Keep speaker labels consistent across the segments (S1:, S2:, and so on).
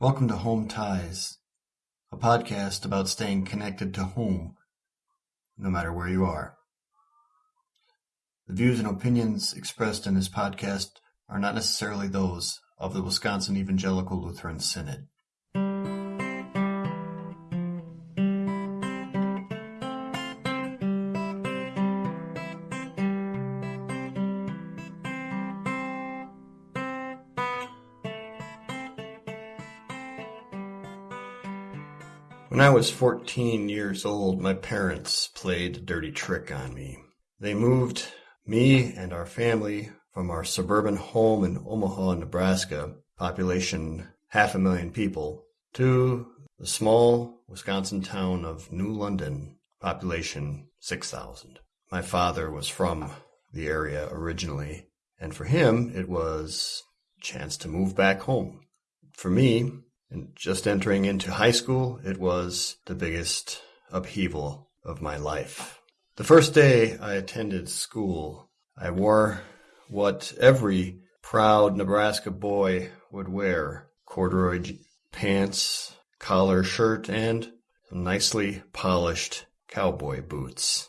S1: Welcome to Home Ties, a podcast about staying connected to home, no matter where you are. The views and opinions expressed in this podcast are not necessarily those of the Wisconsin Evangelical Lutheran Synod. When I was 14 years old, my parents played a dirty trick on me. They moved me and our family from our suburban home in Omaha, Nebraska, population half a million people, to the small Wisconsin town of New London, population 6,000. My father was from the area originally, and for him, it was a chance to move back home. For me, and just entering into high school, it was the biggest upheaval of my life. The first day I attended school, I wore what every proud Nebraska boy would wear corduroy pants, collar shirt, and nicely polished cowboy boots.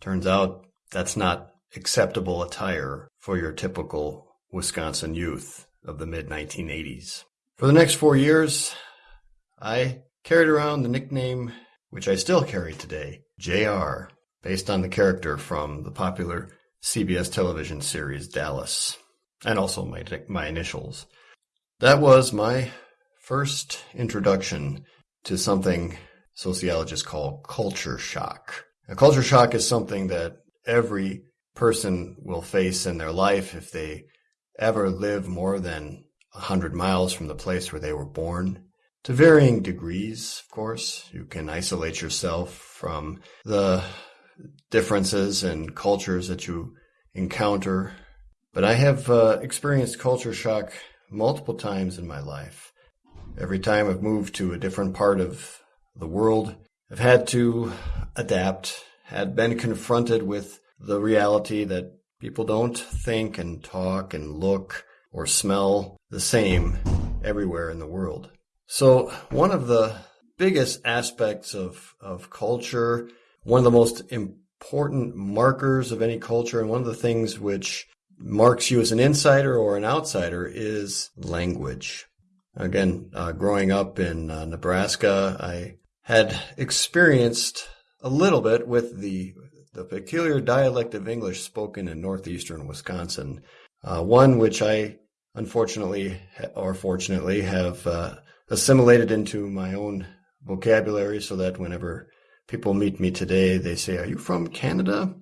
S1: Turns out that's not acceptable attire for your typical Wisconsin youth of the mid 1980s. For the next four years, I carried around the nickname, which I still carry today, JR, based on the character from the popular CBS television series Dallas, and also my, my initials. That was my first introduction to something sociologists call culture shock. A culture shock is something that every person will face in their life if they ever live more than 100 miles from the place where they were born. To varying degrees, of course, you can isolate yourself from the differences and cultures that you encounter. But I have uh, experienced culture shock multiple times in my life. Every time I've moved to a different part of the world, I've had to adapt, had been confronted with the reality that people don't think and talk and look or smell the same everywhere in the world. So one of the biggest aspects of, of culture, one of the most important markers of any culture, and one of the things which marks you as an insider or an outsider is language. Again, uh, growing up in uh, Nebraska, I had experienced a little bit with the the peculiar dialect of English spoken in northeastern Wisconsin, uh, one which I unfortunately or fortunately have uh, assimilated into my own vocabulary so that whenever people meet me today, they say, "Are you from Canada?"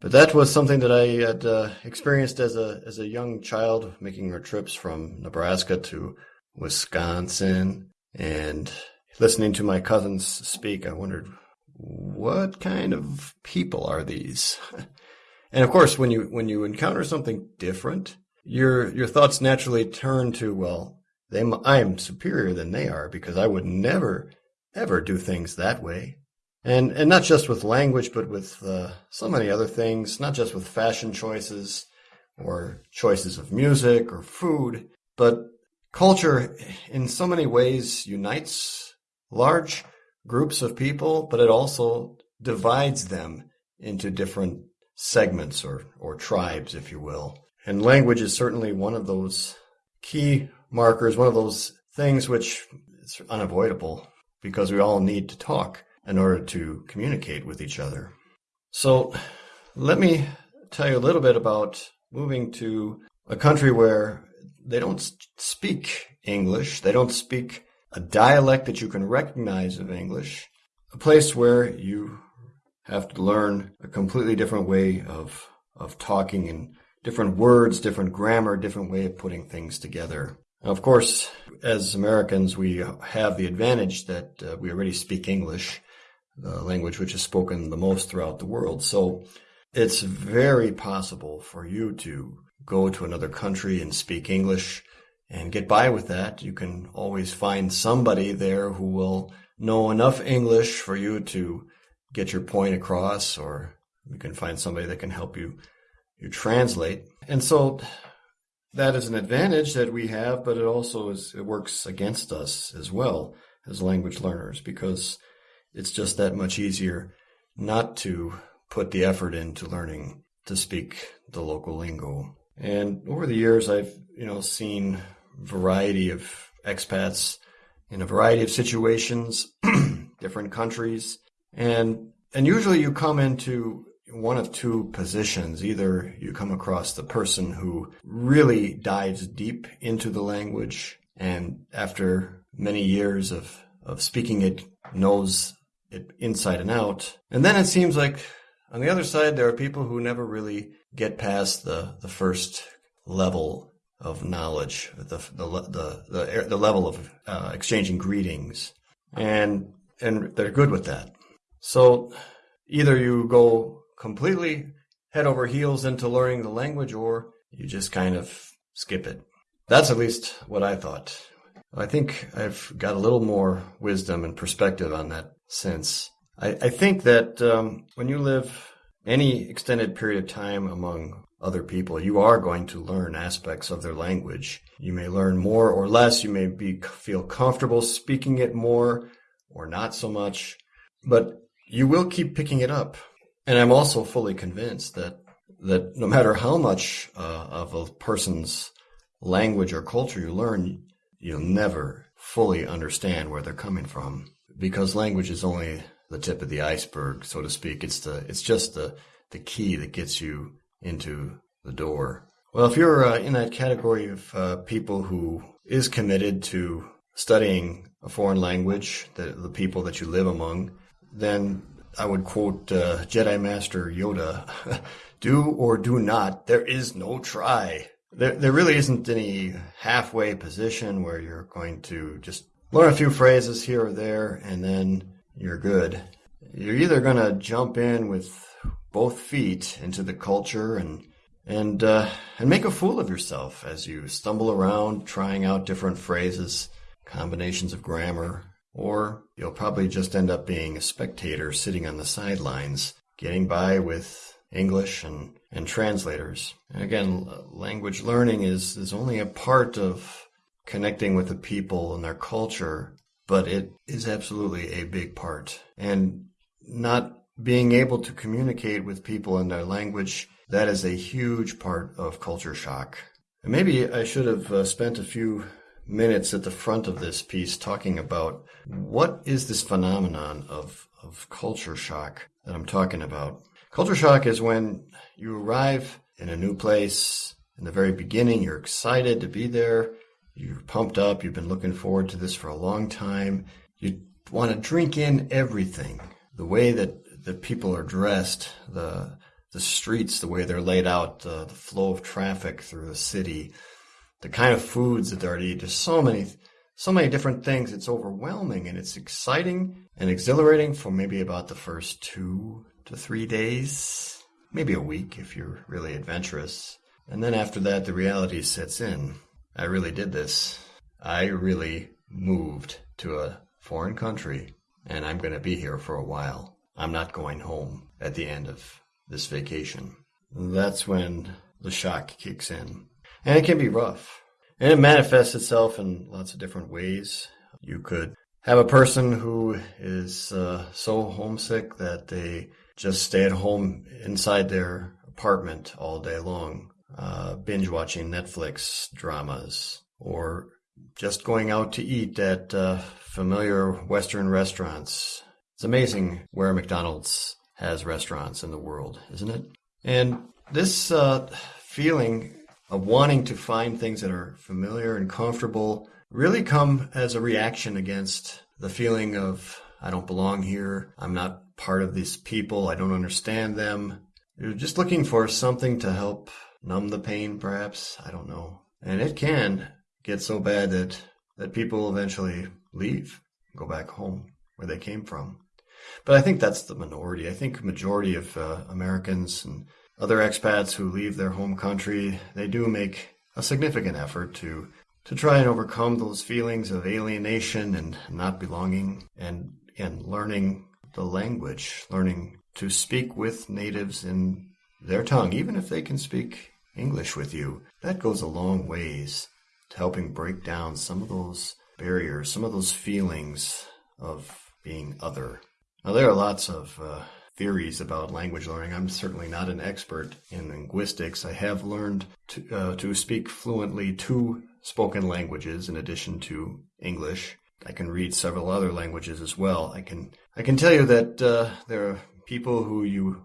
S1: But that was something that I had uh, experienced as a as a young child, making our trips from Nebraska to Wisconsin and listening to my cousins speak. I wondered, what kind of people are these? and of course, when you when you encounter something different, your your thoughts naturally turn to well, they I am superior than they are because I would never ever do things that way. And and not just with language, but with uh, so many other things. Not just with fashion choices or choices of music or food, but culture in so many ways unites large groups of people, but it also divides them into different segments or, or tribes, if you will. And language is certainly one of those key markers, one of those things which is unavoidable because we all need to talk in order to communicate with each other. So let me tell you a little bit about moving to a country where they don't speak English. They don't speak a dialect that you can recognize of English. A place where you have to learn a completely different way of, of talking and different words, different grammar, different way of putting things together. of course, as Americans, we have the advantage that uh, we already speak English, the language which is spoken the most throughout the world. So it's very possible for you to go to another country and speak English and get by with that. You can always find somebody there who will know enough English for you to get your point across, or you can find somebody that can help you you translate. And so that is an advantage that we have, but it also is, it works against us as well as language learners because it's just that much easier not to put the effort into learning to speak the local lingo. And over the years, I've, you know, seen variety of expats in a variety of situations, different countries. And, and usually you come into one of two positions. Either you come across the person who really dives deep into the language and after many years of, of speaking it knows it inside and out. And then it seems like on the other side, there are people who never really get past the, the first level of knowledge, the, the, the, the, the level of uh, exchanging greetings. And, and they're good with that. So either you go completely head over heels into learning the language or you just kind of skip it. That's at least what I thought. I think I've got a little more wisdom and perspective on that since. I, I think that um, when you live any extended period of time among other people, you are going to learn aspects of their language. You may learn more or less. You may be feel comfortable speaking it more or not so much, but you will keep picking it up. And I'm also fully convinced that that no matter how much uh, of a person's language or culture you learn, you'll never fully understand where they're coming from because language is only the tip of the iceberg, so to speak. It's the it's just the the key that gets you into the door. Well, if you're uh, in that category of uh, people who is committed to studying a foreign language, the, the people that you live among, then I would quote uh, Jedi Master Yoda do or do not, there is no try. There, there really isn't any halfway position where you're going to just learn a few phrases here or there and then you're good. You're either going to jump in with both feet into the culture and and uh, and make a fool of yourself as you stumble around trying out different phrases, combinations of grammar, or you'll probably just end up being a spectator sitting on the sidelines, getting by with English and, and translators. And again, language learning is, is only a part of connecting with the people and their culture, but it is absolutely a big part. And not being able to communicate with people in their language, that is a huge part of culture shock. And maybe I should have uh, spent a few minutes at the front of this piece talking about what is this phenomenon of, of culture shock that I'm talking about. Culture shock is when you arrive in a new place. In the very beginning, you're excited to be there, you're pumped up, you've been looking forward to this for a long time, you want to drink in everything. The way that, the people are dressed, the the streets, the way they're laid out, uh, the flow of traffic through the city, the kind of foods that they're to eat. There's so many, so many different things. It's overwhelming and it's exciting and exhilarating for maybe about the first two to three days, maybe a week if you're really adventurous. And then after that, the reality sets in. I really did this. I really moved to a foreign country and I'm going to be here for a while. I'm not going home at the end of this vacation. That's when the shock kicks in. And it can be rough. And it manifests itself in lots of different ways. You could have a person who is uh, so homesick that they just stay at home inside their apartment all day long, uh, binge watching Netflix dramas, or just going out to eat at uh, familiar Western restaurants. It's amazing where McDonald's has restaurants in the world, isn't it? And this uh, feeling of wanting to find things that are familiar and comfortable really come as a reaction against the feeling of I don't belong here. I'm not part of these people. I don't understand them. You're just looking for something to help numb the pain, perhaps. I don't know. And it can get so bad that, that people eventually leave, go back home where they came from. But I think that's the minority. I think majority of uh, Americans and other expats who leave their home country, they do make a significant effort to to try and overcome those feelings of alienation and not belonging and and learning the language, learning to speak with natives in their tongue, even if they can speak English with you, that goes a long ways to helping break down some of those barriers, some of those feelings of being other. Now, there are lots of uh, theories about language learning. I'm certainly not an expert in linguistics. I have learned to, uh, to speak fluently two spoken languages in addition to English. I can read several other languages as well. I can I can tell you that uh, there are people who you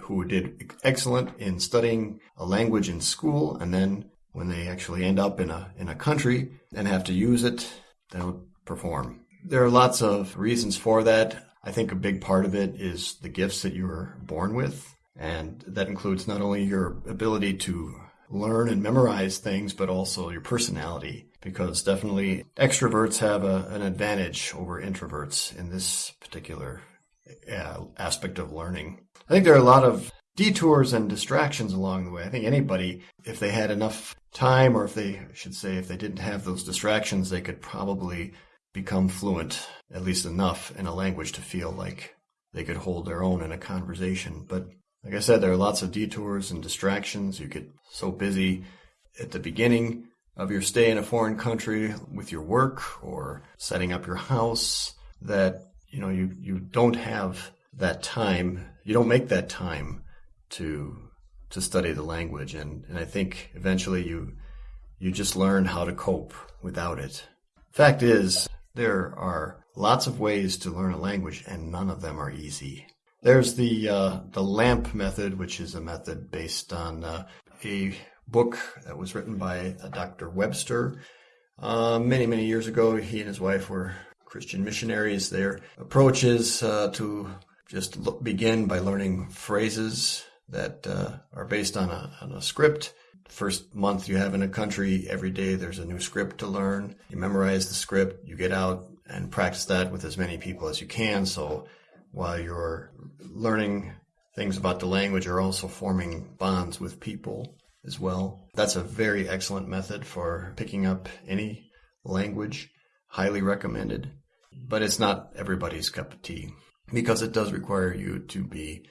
S1: who did excellent in studying a language in school, and then when they actually end up in a in a country and have to use it, they don't perform. There are lots of reasons for that. I think a big part of it is the gifts that you were born with, and that includes not only your ability to learn and memorize things, but also your personality. Because definitely extroverts have a, an advantage over introverts in this particular uh, aspect of learning. I think there are a lot of detours and distractions along the way. I think anybody, if they had enough time, or if they should say, if they didn't have those distractions, they could probably become fluent, at least enough in a language to feel like they could hold their own in a conversation. But like I said, there are lots of detours and distractions. You get so busy at the beginning of your stay in a foreign country with your work or setting up your house that you know you you don't have that time you don't make that time to to study the language and and I think eventually you you just learn how to cope without it fact is there are lots of ways to learn a language and none of them are easy there's the uh, the LAMP method which is a method based on uh, a book that was written by Dr. Brewster uh, many many years ago he and his wife were Christian missionaries. Their approach is uh, to just begin by learning phrases that uh, are based on a, on a script. First month you have in a country, every day there's a new script to learn. You memorize the script, you get out and practice that with as many people as you can. So while you're learning things about the language, you're also forming bonds with people as well. That's a very excellent method for picking up any language. Highly recommended but it's not everybody's cup of tea because it does require you to be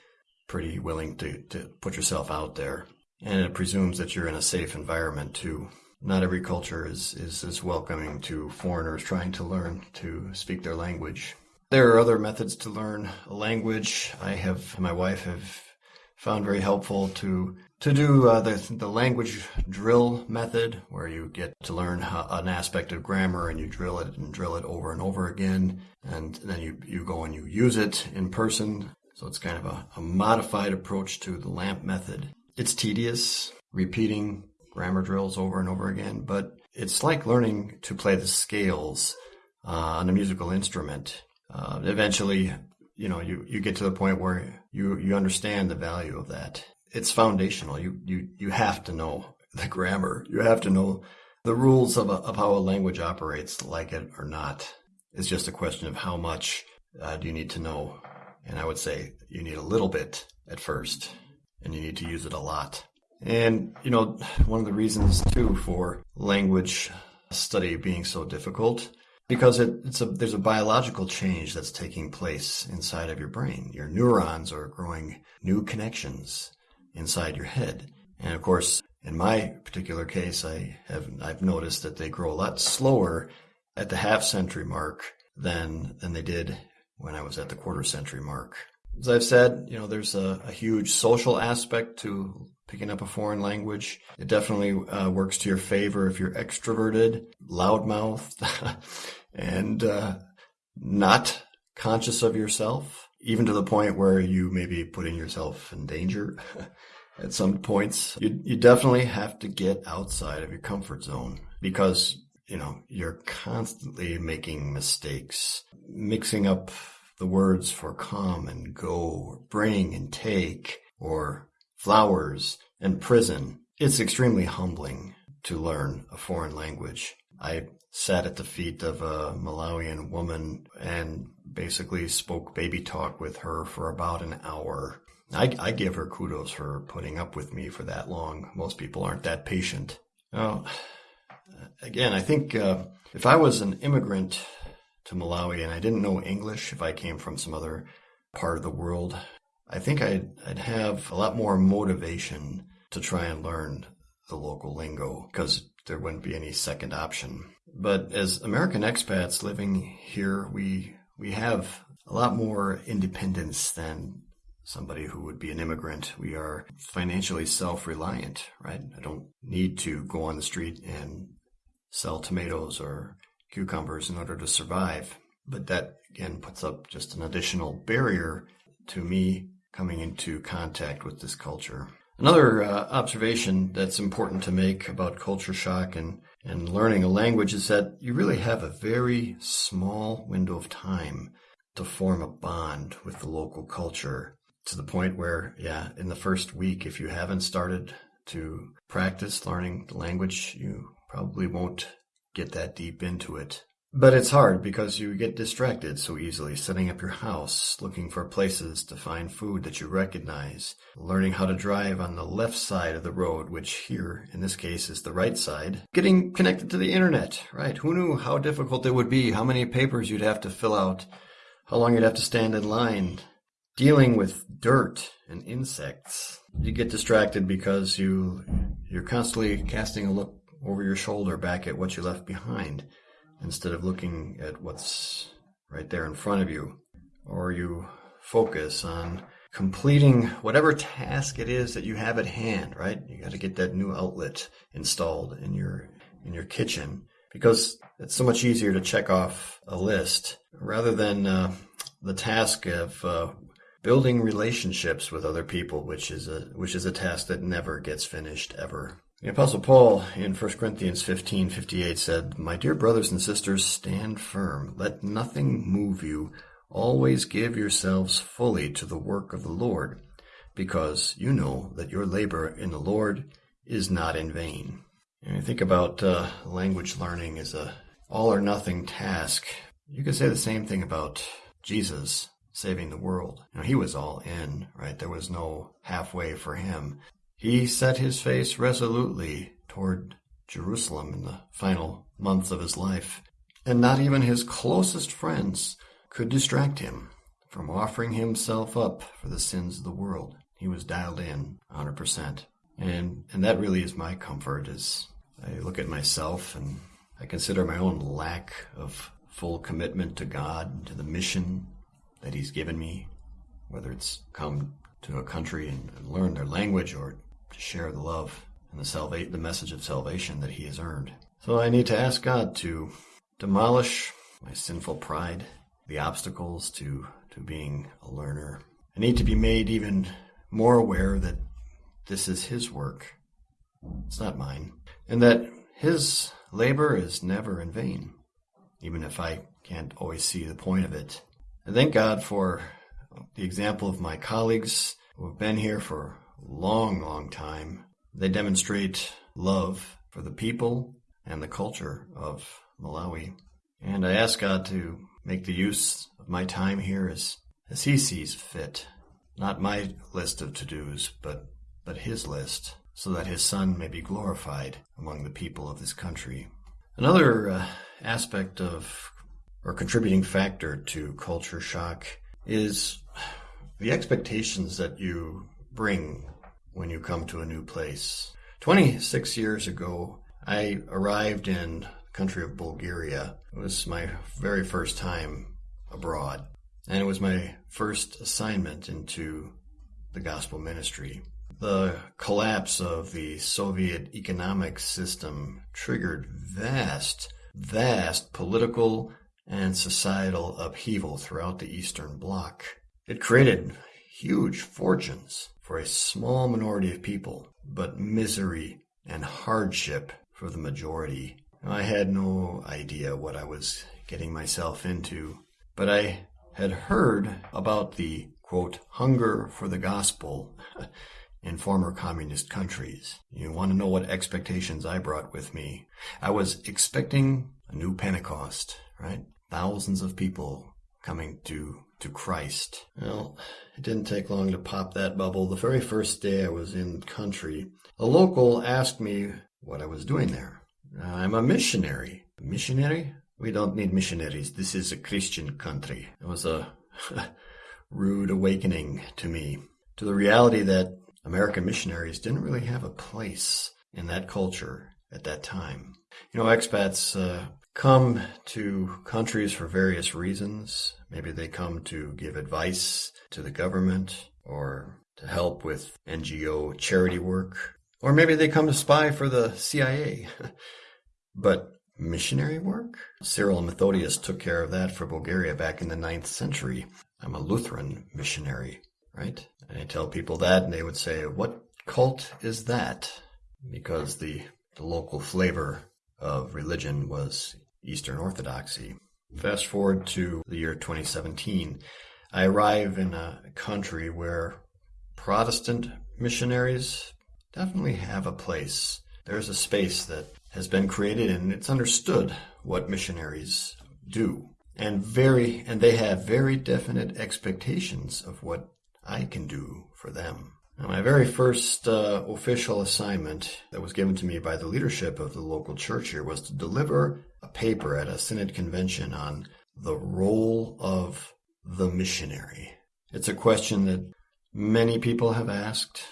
S1: pretty willing to, to put yourself out there. And it presumes that you're in a safe environment too. Not every culture is, is as welcoming to foreigners trying to learn to speak their language. There are other methods to learn a language. I have, my wife have found very helpful to to do uh, the, the language drill method, where you get to learn how, an aspect of grammar and you drill it and drill it over and over again, and then you, you go and you use it in person. So it's kind of a, a modified approach to the LAMP method. It's tedious, repeating grammar drills over and over again, but it's like learning to play the scales uh, on a musical instrument. Uh, eventually, you know, you, you get to the point where you, you understand the value of that it's foundational. You you you have to know the grammar. You have to know the rules of a, of how a language operates, like it or not. It's just a question of how much uh, do you need to know. And I would say you need a little bit at first, and you need to use it a lot. And you know, one of the reasons too for language study being so difficult because it, it's a there's a biological change that's taking place inside of your brain. Your neurons are growing new connections inside your head. And of course, in my particular case, I have I've noticed that they grow a lot slower at the half century mark than than they did when I was at the quarter century mark. As I've said, you know, there's a, a huge social aspect to picking up a foreign language. It definitely uh, works to your favor if you're extroverted, loudmouthed, and uh, not conscious of yourself, even to the point where you may be putting yourself in danger. at some points. You, you definitely have to get outside of your comfort zone because, you know, you're constantly making mistakes, mixing up the words for come and go, bring and take, or flowers and prison. It's extremely humbling to learn a foreign language. I sat at the feet of a Malawian woman and basically spoke baby talk with her for about an hour I, I give her kudos for putting up with me for that long. Most people aren't that patient. Now, again, I think uh, if I was an immigrant to Malawi and I didn't know English, if I came from some other part of the world, I think I'd, I'd have a lot more motivation to try and learn the local lingo because there wouldn't be any second option. But as American expats living here, we we have a lot more independence than somebody who would be an immigrant. We are financially self-reliant, right? I don't need to go on the street and sell tomatoes or cucumbers in order to survive. But that again puts up just an additional barrier to me coming into contact with this culture. Another uh, observation that's important to make about culture shock and, and learning a language is that you really have a very small window of time to form a bond with the local culture to the point where, yeah, in the first week, if you haven't started to practice learning the language, you probably won't get that deep into it. But it's hard because you get distracted so easily setting up your house, looking for places to find food that you recognize, learning how to drive on the left side of the road, which here, in this case, is the right side, getting connected to the internet, right? Who knew how difficult it would be, how many papers you'd have to fill out, how long you'd have to stand in line, dealing with dirt and insects. You get distracted because you, you're constantly casting a look over your shoulder back at what you left behind instead of looking at what's right there in front of you. Or you focus on completing whatever task it is that you have at hand, right? You got to get that new outlet installed in your in your kitchen because it's so much easier to check off a list rather than uh, the task of uh, building relationships with other people, which is a which is a task that never gets finished ever. The Apostle Paul in 1 Corinthians 15 58 said, My dear brothers and sisters, stand firm. Let nothing move you. Always give yourselves fully to the work of the Lord, because you know that your labor in the Lord is not in vain. And you think about uh, language learning as a all or nothing task. You could say the same thing about Jesus saving the world. You know, he was all in, right? There was no halfway for him. He set his face resolutely toward Jerusalem in the final months of his life, and not even his closest friends could distract him from offering himself up for the sins of the world. He was dialed in 100%. And, and that really is my comfort as I look at myself and I consider my own lack of full commitment to God, and to the mission that He's given me, whether it's come to a country and, and learn their language or to share the love and the the message of salvation that he has earned. So I need to ask God to demolish my sinful pride, the obstacles to, to being a learner. I need to be made even more aware that this is his work. It's not mine. And that his labor is never in vain, even if I can't always see the point of it. I thank God for the example of my colleagues who have been here for long, long time. They demonstrate love for the people and the culture of Malawi. And I ask God to make the use of my time here as, as He sees fit. Not my list of to dos, but, but His list, so that His Son may be glorified among the people of this country. Another uh, aspect of, or contributing factor to culture shock is the expectations that you bring when you come to a new place. 26 years ago, I arrived in the country of Bulgaria. It was my very first time abroad, and it was my first assignment into the gospel ministry. The collapse of the Soviet economic system triggered vast, vast political and societal upheaval throughout the Eastern Bloc. It created huge fortunes for a small minority of people, but misery and hardship for the majority. I had no idea what I was getting myself into, but I had heard about the quote, hunger for the gospel in former communist countries. You want to know what expectations I brought with me? I was expecting a new Pentecost, right? Thousands of people coming to to Christ. Well, it didn't take long to pop that bubble. The very first day I was in country, a local asked me what I was doing there. I'm a missionary. Missionary? We don't need missionaries. This is a Christian country. It was a rude awakening to me, to the reality that American missionaries didn't really have a place in that culture at that time. You know, expats uh, come to countries for various reasons. Maybe they come to give advice to the government or to help with NGO charity work. Or maybe they come to spy for the CIA. but missionary work? Cyril Methodius took care of that for Bulgaria back in the ninth century. I'm a Lutheran missionary, right? And I tell people that and they would say, what cult is that? Because the, the local flavor of religion was Eastern Orthodoxy. Fast forward to the year 2017. I arrive in a country where Protestant missionaries definitely have a place. There's a space that has been created and it's understood what missionaries do. And very, and they have very definite expectations of what I can do for them. Now, my very first uh, official assignment that was given to me by the leadership of the local church here was to deliver a paper at a synod convention on the role of the missionary. It's a question that many people have asked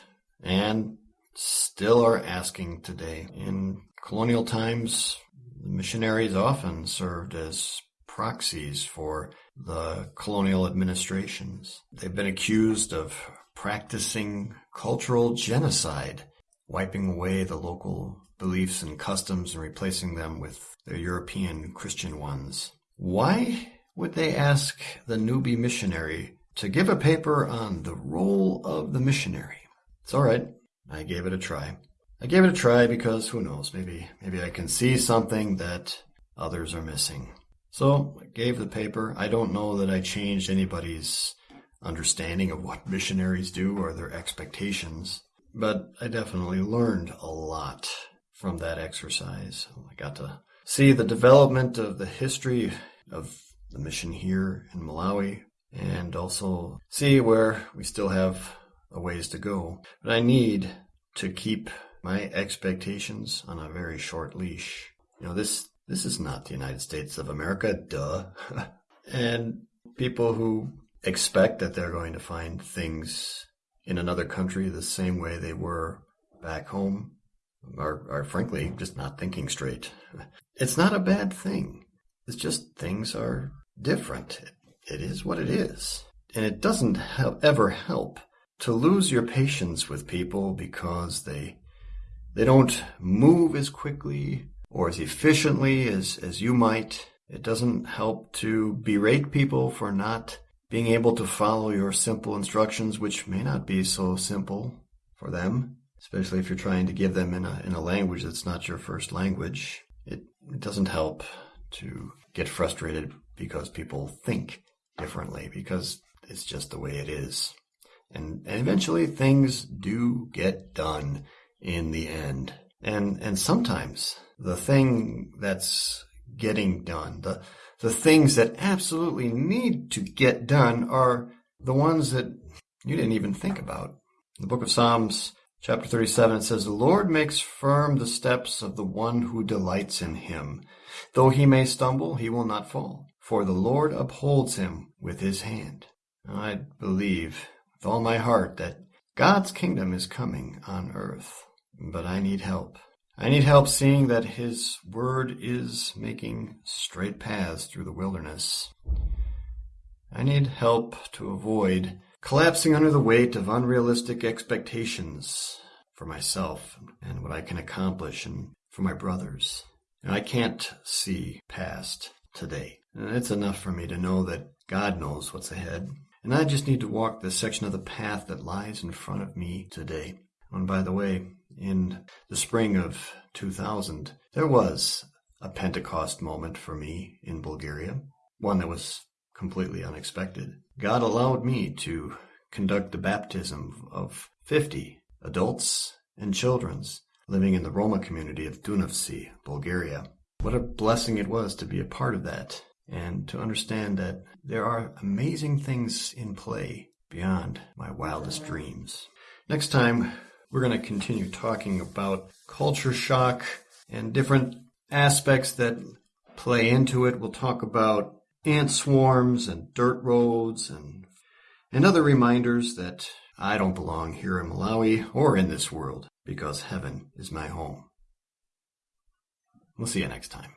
S1: and still are asking today. In colonial times, the missionaries often served as proxies for the colonial administrations. They've been accused of practicing cultural genocide, wiping away the local beliefs and customs and replacing them with their European Christian ones. Why would they ask the newbie missionary to give a paper on the role of the missionary? It's all right. I gave it a try. I gave it a try because who knows, maybe maybe I can see something that others are missing. So I gave the paper. I don't know that I changed anybody's understanding of what missionaries do or their expectations, but I definitely learned a lot from that exercise. I got to see the development of the history of the mission here in Malawi and also see where we still have a ways to go. But I need to keep my expectations on a very short leash. You know, this this is not the United States of America, duh. and people who expect that they're going to find things in another country the same way they were back home are, are frankly just not thinking straight. It's not a bad thing. It's just things are different. It is what it is. And it doesn't ever help to lose your patience with people because they they don't move as quickly or as efficiently as, as you might. It doesn't help to berate people for not being able to follow your simple instructions, which may not be so simple for them, especially if you're trying to give them in a, in a language that's not your first language. It, it doesn't help to get frustrated because people think differently, because it's just the way it is. And, and eventually things do get done in the end. And, and sometimes the thing that's getting done, the, the things that absolutely need to get done are the ones that you didn't even think about. The book of Psalms, chapter 37, it says, The Lord makes firm the steps of the one who delights in him. Though he may stumble, he will not fall, for the Lord upholds him with his hand. I believe with all my heart that God's kingdom is coming on earth, but I need help. I need help seeing that His Word is making straight paths through the wilderness. I need help to avoid collapsing under the weight of unrealistic expectations for myself and what I can accomplish and for my brothers. And I can't see past today. And it's enough for me to know that God knows what's ahead. And I just need to walk the section of the path that lies in front of me today. And by the way, in the spring of 2000, there was a Pentecost moment for me in Bulgaria, one that was completely unexpected. God allowed me to conduct the baptism of 50 adults and children's living in the Roma community of Dunavci, Bulgaria. What a blessing it was to be a part of that and to understand that there are amazing things in play beyond my wildest dreams. Next time, we're going to continue talking about culture shock and different aspects that play into it. We'll talk about ant swarms and dirt roads and and other reminders that I don't belong here in Malawi or in this world because heaven is my home. We'll see you next time.